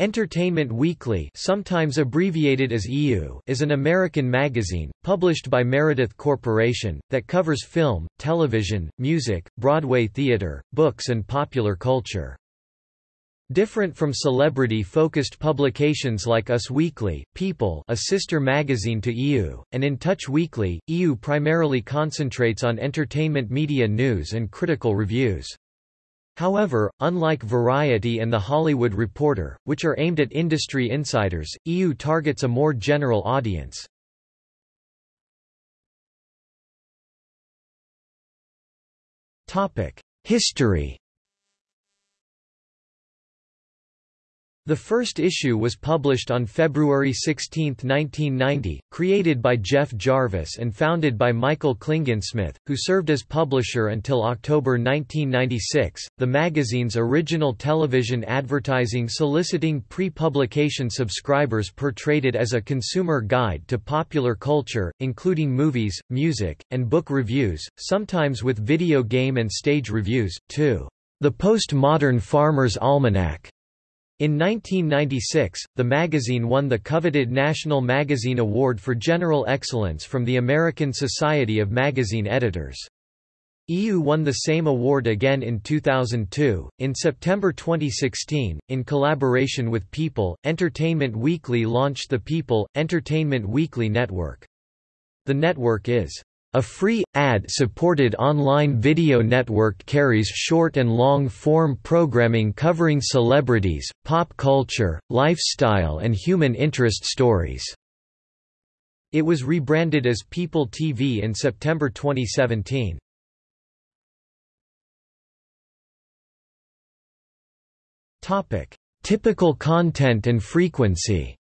Entertainment Weekly sometimes abbreviated as EW is an American magazine, published by Meredith Corporation, that covers film, television, music, Broadway theater, books and popular culture. Different from celebrity-focused publications like Us Weekly, People a sister magazine to EW, and In Touch Weekly, EW primarily concentrates on entertainment media news and critical reviews. However, unlike Variety and The Hollywood Reporter, which are aimed at industry insiders, EW targets a more general audience. History The first issue was published on February 16, 1990, created by Jeff Jarvis and founded by Michael Klingensmith, who served as publisher until October 1996. The magazine's original television advertising soliciting pre-publication subscribers portrayed it as a consumer guide to popular culture, including movies, music, and book reviews, sometimes with video game and stage reviews, too. The Postmodern Farmer's Almanac in 1996, the magazine won the coveted National Magazine Award for General Excellence from the American Society of Magazine Editors. EW won the same award again in 2002. In September 2016, in collaboration with People, Entertainment Weekly launched the People Entertainment Weekly Network. The network is a free, ad-supported online video network carries short and long-form programming covering celebrities, pop culture, lifestyle and human interest stories. It was rebranded as People TV in September 2017. Topic: Typical content and frequency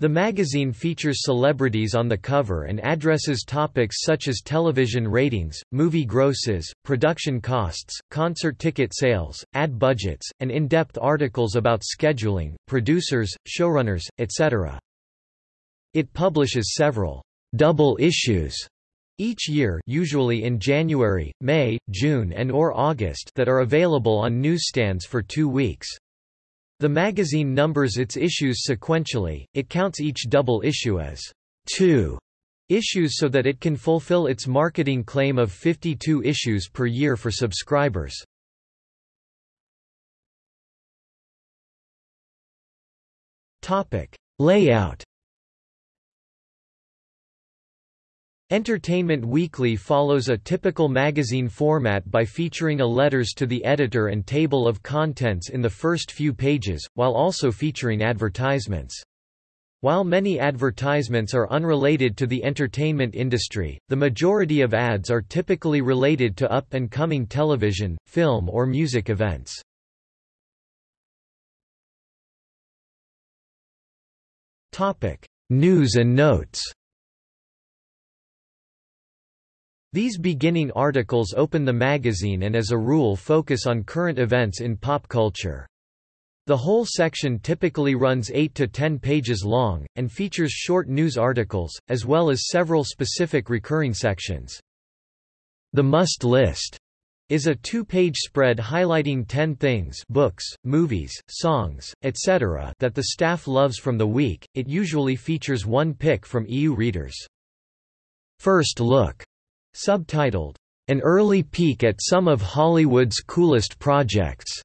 The magazine features celebrities on the cover and addresses topics such as television ratings, movie grosses, production costs, concert ticket sales, ad budgets, and in-depth articles about scheduling, producers, showrunners, etc. It publishes several double issues each year usually in January, May, June and or August that are available on newsstands for two weeks. The magazine numbers its issues sequentially, it counts each double issue as two issues so that it can fulfill its marketing claim of 52 issues per year for subscribers. Layout Entertainment Weekly follows a typical magazine format by featuring a letters to the editor and table of contents in the first few pages, while also featuring advertisements. While many advertisements are unrelated to the entertainment industry, the majority of ads are typically related to up-and-coming television, film or music events. News and notes These beginning articles open the magazine and as a rule focus on current events in pop culture. The whole section typically runs 8 to 10 pages long, and features short news articles, as well as several specific recurring sections. The Must List is a two-page spread highlighting 10 things books, movies, songs, etc. that the staff loves from the week. It usually features one pick from EW readers. First Look Subtitled, An Early Peek at Some of Hollywood's Coolest Projects,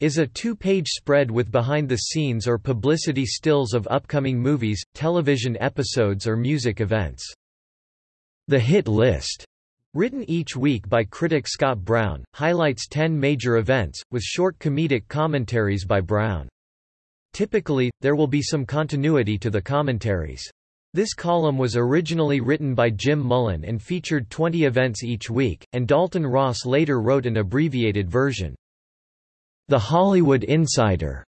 is a two-page spread with behind-the-scenes or publicity stills of upcoming movies, television episodes or music events. The Hit List, written each week by critic Scott Brown, highlights 10 major events, with short comedic commentaries by Brown. Typically, there will be some continuity to the commentaries. This column was originally written by Jim Mullen and featured 20 events each week, and Dalton Ross later wrote an abbreviated version. The Hollywood Insider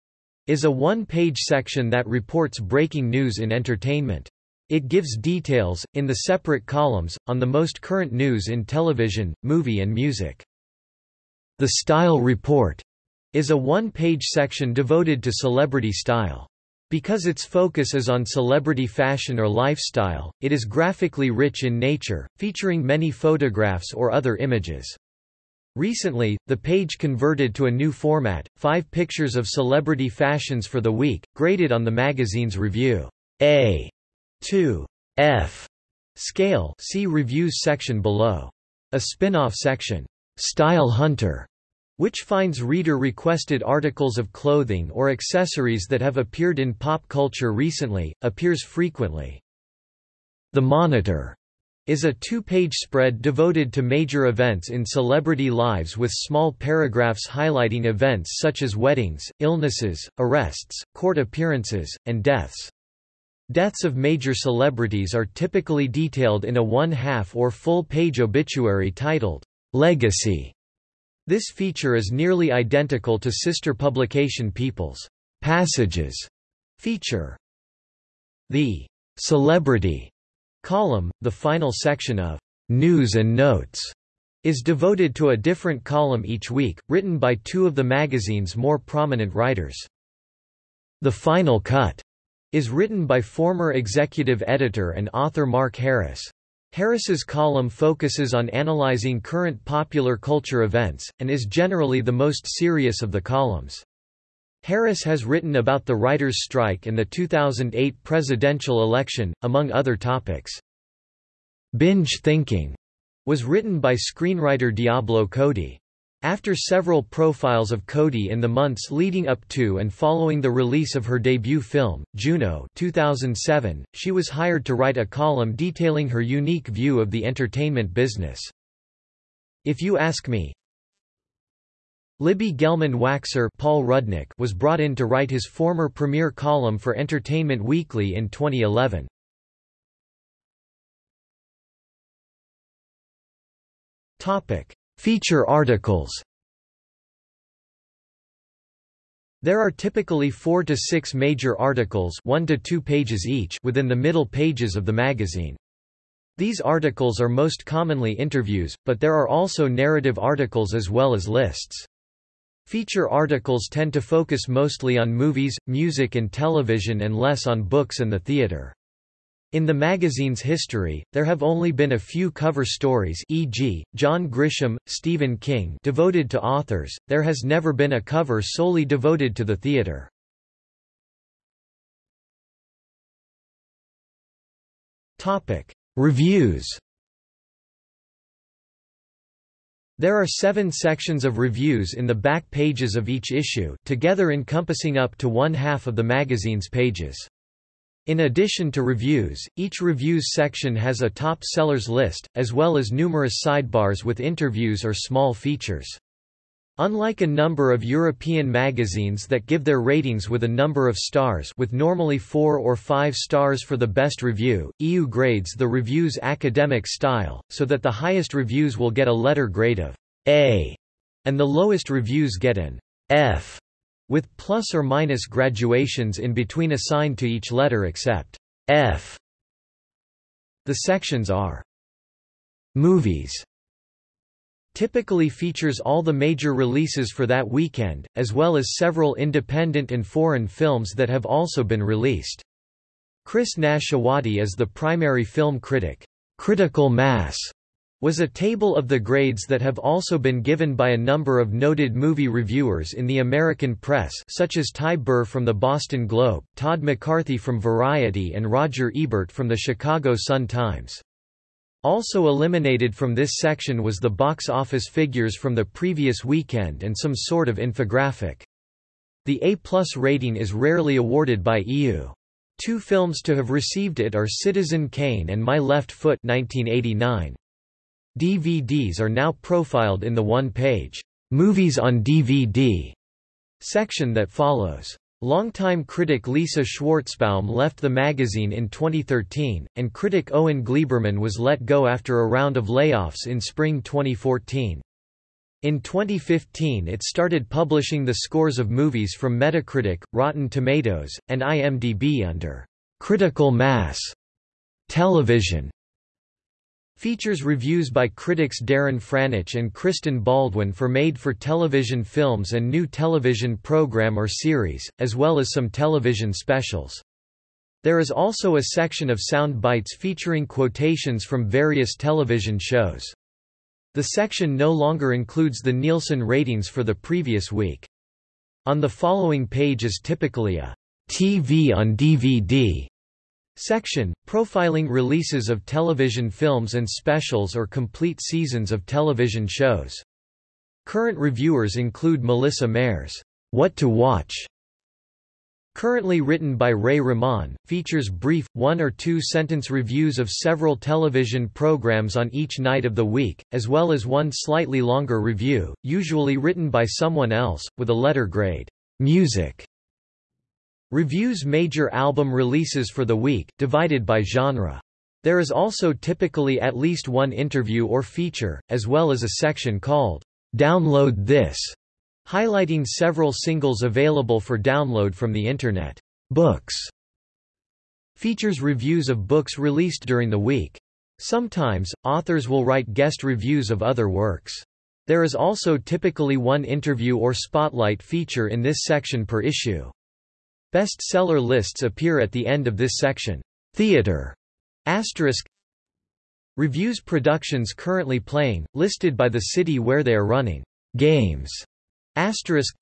is a one-page section that reports breaking news in entertainment. It gives details, in the separate columns, on the most current news in television, movie and music. The Style Report is a one-page section devoted to celebrity style. Because its focus is on celebrity fashion or lifestyle, it is graphically rich in nature, featuring many photographs or other images. Recently, the page converted to a new format, five pictures of celebrity fashions for the week, graded on the magazine's review. A. to F. scale see reviews section below. A spin-off section, Style Hunter, which finds reader-requested articles of clothing or accessories that have appeared in pop culture recently, appears frequently. The Monitor is a two-page spread devoted to major events in celebrity lives with small paragraphs highlighting events such as weddings, illnesses, arrests, court appearances, and deaths. Deaths of major celebrities are typically detailed in a one-half or full-page obituary titled, Legacy. This feature is nearly identical to sister publication People's Passages feature. The Celebrity column, the final section of News and Notes, is devoted to a different column each week, written by two of the magazine's more prominent writers. The Final Cut is written by former executive editor and author Mark Harris. Harris's column focuses on analyzing current popular culture events, and is generally the most serious of the columns. Harris has written about the writers' strike and the 2008 presidential election, among other topics. Binge Thinking was written by screenwriter Diablo Cody. After several profiles of Cody in the months leading up to and following the release of her debut film, Juno 2007, she was hired to write a column detailing her unique view of the entertainment business. If You Ask Me Libby Gelman-Waxer Paul Rudnick was brought in to write his former premiere column for Entertainment Weekly in 2011. Topic Feature articles There are typically four to six major articles one to two pages each within the middle pages of the magazine. These articles are most commonly interviews, but there are also narrative articles as well as lists. Feature articles tend to focus mostly on movies, music and television and less on books and the theater. In the magazine's history, there have only been a few cover stories e.g., John Grisham, Stephen King devoted to authors, there has never been a cover solely devoted to the theater. Reviews There are seven sections of reviews in the back pages of each issue, together encompassing up to one half of the magazine's pages. In addition to reviews, each reviews section has a top sellers list, as well as numerous sidebars with interviews or small features. Unlike a number of European magazines that give their ratings with a number of stars with normally 4 or 5 stars for the best review, EW grades the review's academic style, so that the highest reviews will get a letter grade of A, and the lowest reviews get an F with plus or minus graduations in between assigned to each letter except F. The sections are Movies typically features all the major releases for that weekend, as well as several independent and foreign films that have also been released. Chris Nashawaty is the primary film critic. Critical Mass was a table of the grades that have also been given by a number of noted movie reviewers in the American press such as Ty Burr from the Boston Globe, Todd McCarthy from Variety and Roger Ebert from the Chicago Sun-Times. Also eliminated from this section was the box office figures from the previous weekend and some sort of infographic. The A-plus rating is rarely awarded by EW. Two films to have received it are Citizen Kane and My Left Foot 1989. DVDs are now profiled in the one-page, "'Movies on DVD' section that follows. Longtime critic Lisa Schwarzbaum left the magazine in 2013, and critic Owen Gleiberman was let go after a round of layoffs in spring 2014. In 2015 it started publishing the scores of movies from Metacritic, Rotten Tomatoes, and IMDb under "'Critical Mass' television Features reviews by critics Darren Franich and Kristen Baldwin for made-for-television films and new television program or series, as well as some television specials. There is also a section of sound bites featuring quotations from various television shows. The section no longer includes the Nielsen ratings for the previous week. On the following page is typically a TV on DVD section, profiling releases of television films and specials or complete seasons of television shows. Current reviewers include Melissa Mayer's What to Watch currently written by Ray Rahman, features brief, one- or two-sentence reviews of several television programs on each night of the week, as well as one slightly longer review, usually written by someone else, with a letter grade. Music reviews major album releases for the week, divided by genre. There is also typically at least one interview or feature, as well as a section called, Download This, highlighting several singles available for download from the Internet. Books features reviews of books released during the week. Sometimes, authors will write guest reviews of other works. There is also typically one interview or spotlight feature in this section per issue. Bestseller lists appear at the end of this section. Theater asterisk Reviews productions currently playing, listed by the city where they are running. Games Asterisk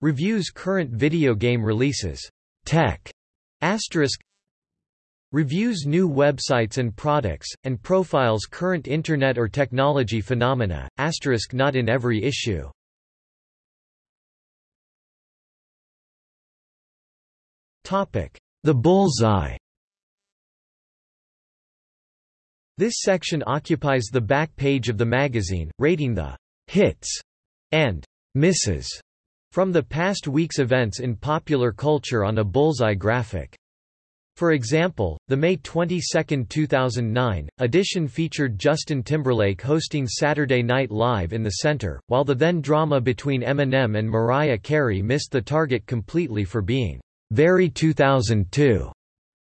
Reviews current video game releases. Tech. Asterisk Reviews new websites and products, and profiles current Internet or technology phenomena, asterisk not in every issue. The Bullseye This section occupies the back page of the magazine, rating the hits and misses from the past week's events in popular culture on a bullseye graphic. For example, the May 22, 2009, edition featured Justin Timberlake hosting Saturday Night Live in the center, while the then drama between Eminem and Mariah Carey missed the target completely for being very 2002.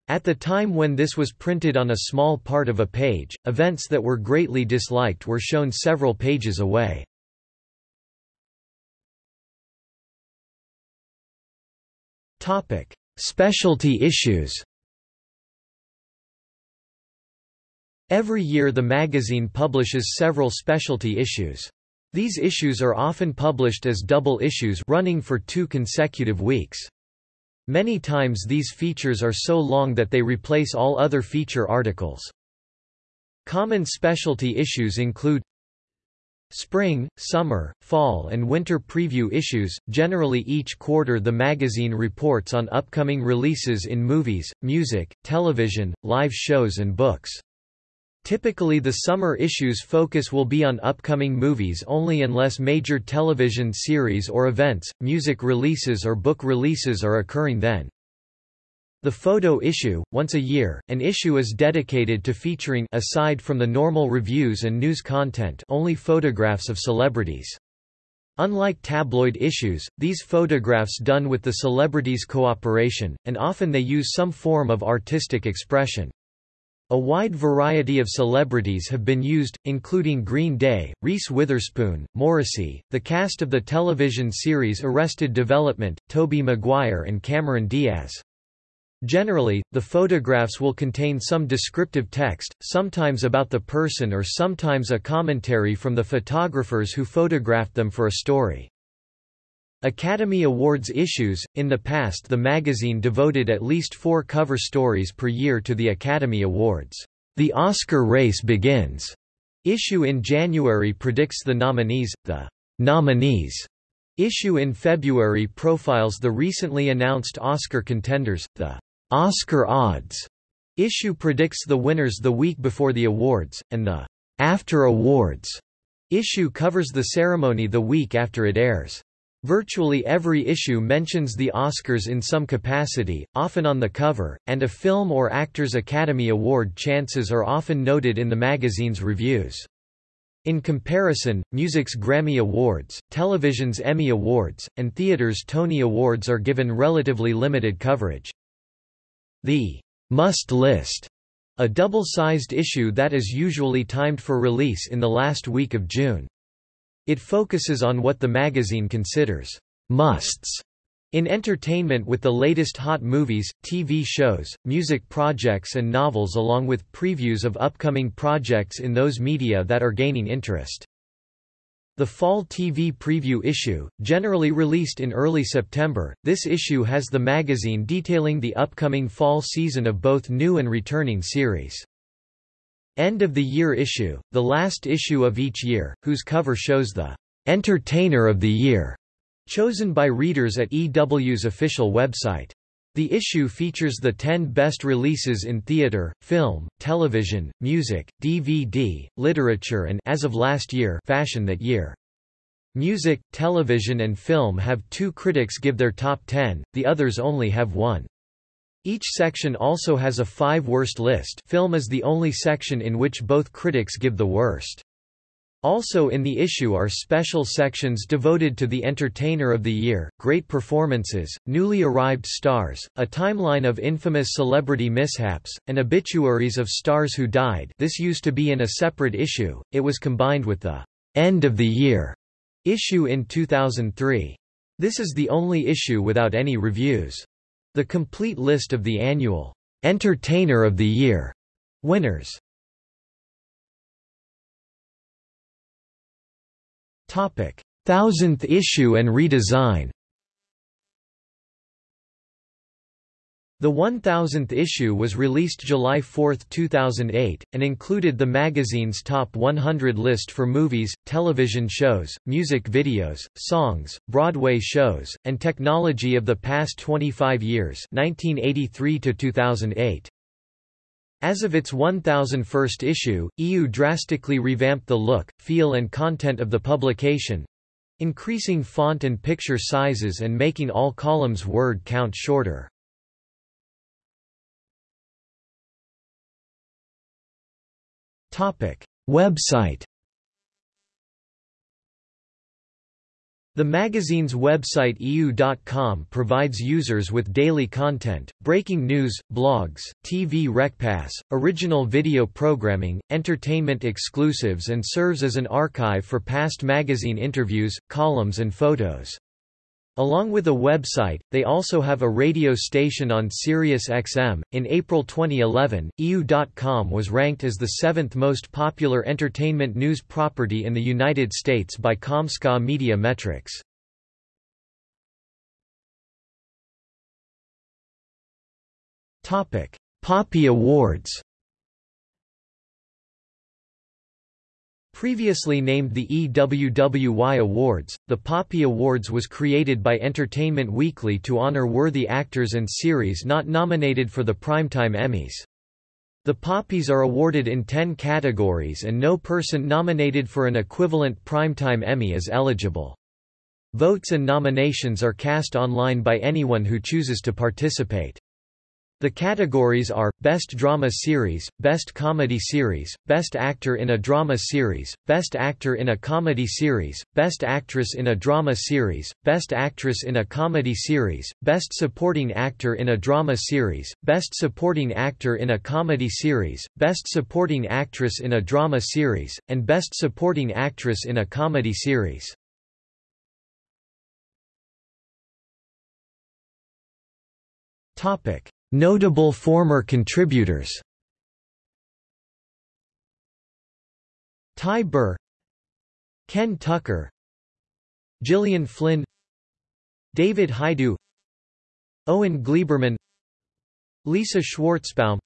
At the time when this was printed on a small part of a page, events that were greatly disliked were shown several pages away. Topic: Specialty issues. Every year the magazine publishes several specialty issues. These issues are often published as double issues running for two consecutive weeks. Many times these features are so long that they replace all other feature articles. Common specialty issues include Spring, summer, fall and winter preview issues. Generally each quarter the magazine reports on upcoming releases in movies, music, television, live shows and books. Typically the summer issues focus will be on upcoming movies only unless major television series or events, music releases or book releases are occurring then. The photo issue, once a year, an issue is dedicated to featuring aside from the normal reviews and news content only photographs of celebrities. Unlike tabloid issues, these photographs done with the celebrities' cooperation, and often they use some form of artistic expression. A wide variety of celebrities have been used, including Green Day, Reese Witherspoon, Morrissey, the cast of the television series Arrested Development, Tobey Maguire and Cameron Diaz. Generally, the photographs will contain some descriptive text, sometimes about the person or sometimes a commentary from the photographers who photographed them for a story. Academy Awards issues – In the past the magazine devoted at least four cover stories per year to the Academy Awards. The Oscar race begins. Issue in January predicts the nominees, the nominees issue in February profiles the recently announced Oscar contenders, the Oscar odds issue predicts the winners the week before the awards, and the After Awards issue covers the ceremony the week after it airs. Virtually every issue mentions the Oscars in some capacity, often on the cover, and a film or actor's Academy Award chances are often noted in the magazine's reviews. In comparison, music's Grammy Awards, television's Emmy Awards, and theater's Tony Awards are given relatively limited coverage. The must list, a double-sized issue that is usually timed for release in the last week of June. It focuses on what the magazine considers musts In entertainment with the latest hot movies, TV shows, music projects and novels along with previews of upcoming projects in those media that are gaining interest. The Fall TV Preview issue, generally released in early September, this issue has the magazine detailing the upcoming fall season of both new and returning series. End of the year issue, the last issue of each year, whose cover shows the Entertainer of the Year, chosen by readers at EW's official website. The issue features the 10 best releases in theater, film, television, music, DVD, literature and as of last year, fashion that year. Music, television and film have two critics give their top 10, the others only have one. Each section also has a five worst list film is the only section in which both critics give the worst. Also in the issue are special sections devoted to the Entertainer of the Year, great performances, newly arrived stars, a timeline of infamous celebrity mishaps, and obituaries of stars who died this used to be in a separate issue, it was combined with the «End of the Year» issue in 2003. This is the only issue without any reviews. The complete list of the annual «Entertainer of the Year» winners Topic: Thousandth issue and redesign. The 1000th issue was released July 4, 2008, and included the magazine's top 100 list for movies, television shows, music videos, songs, Broadway shows, and technology of the past 25 years 1983 to 2008. As of its 1001st issue, EW drastically revamped the look, feel and content of the publication—increasing font and picture sizes and making all columns word count shorter. Website The magazine's website EW.com provides users with daily content, breaking news, blogs, TV recaps, original video programming, entertainment exclusives and serves as an archive for past magazine interviews, columns and photos. Along with a website, they also have a radio station on Sirius XM. In April 2011, EW.com was ranked as the seventh most popular entertainment news property in the United States by Comscore Media Metrix. Poppy Awards Previously named the EWWY Awards, the Poppy Awards was created by Entertainment Weekly to honor worthy actors and series not nominated for the Primetime Emmys. The Poppies are awarded in 10 categories and no person nominated for an equivalent Primetime Emmy is eligible. Votes and nominations are cast online by anyone who chooses to participate. The categories are, Best Drama Series, Best Comedy Series, Best Actor in a Drama Series, Best Actor in a Comedy Series, Best Actress in a Drama Series, Best Actress in a Comedy Series, Best Supporting Actor in a Drama Series, Best Supporting Actor in a Comedy Series, Best Supporting Actress in a Drama Series, and Best Supporting Actress in a Comedy Series. Topic Notable former contributors. Ty Burr. Ken Tucker. Gillian Flynn. David Hajdu Owen Gleiberman. Lisa Schwarzbaum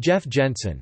Jeff Jensen